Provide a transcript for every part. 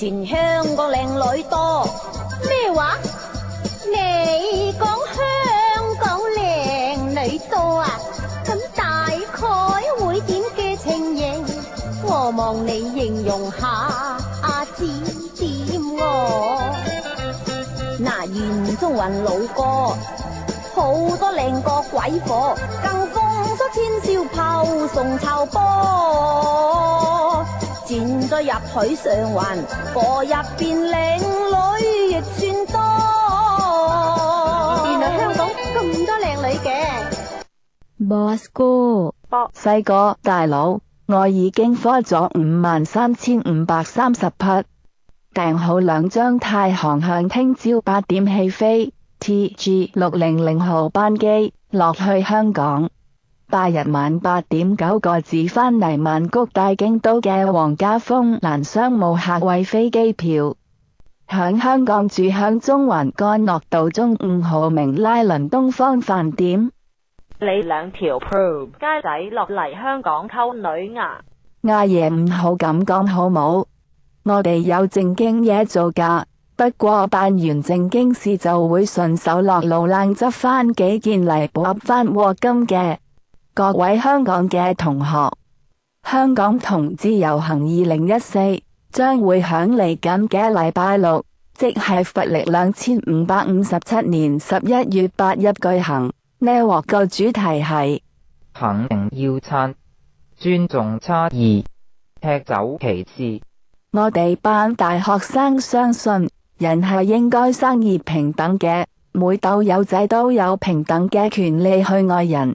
全香港靓女多，咩话？你讲香港靓女多啊？咁大概会点嘅情形，我望你形容下，阿指点我。嗱，沿中云路过，好多靓个鬼火，更风骚千少炮送臭波。入入上女亦算多。原来香港咁多靓女嘅，Boss 哥，细哥、大佬，我已经花咗五万三千五百三十匹，订好两张太行向听朝八点起飞，T G 六零零号班机落去香港。八日晚八点九个字返嚟曼谷大京都嘅黄家峰难商务客位飞机票，响香港住响中环干诺道中五号明拉伦东方饭店。你两条 pro 街仔落嚟香港沟女牙阿爷唔好咁讲好冇，我哋有正经嘢做噶，不过办完正经事就会顺手落路烂执翻几件嚟补翻镬金嘅。各位香港嘅同学，香港同志游行二零一四将会响嚟紧嘅礼拜六，即系佛历两千五百五十七年十一月八日举行。呢个主题系肯定要餐，尊重差异，踢走歧视。我哋班大学生相信人系应该生而平等嘅，每斗友仔都有平等嘅权利去爱人。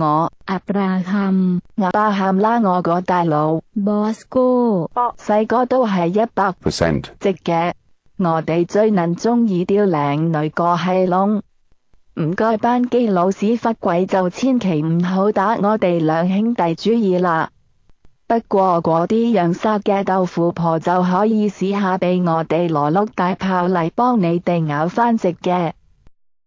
我阿爸喊，阿爸喊啦！我个大佬，boss 哥，细个都系一百 percent 值嘅。我哋最能中意雕靓女个系龙，唔该班机老屎忽鬼就千祈唔好打我哋两兄弟主意啦。不过嗰啲养杀嘅豆腐婆就可以试下俾我哋罗碌大炮嚟帮你哋咬翻食嘅。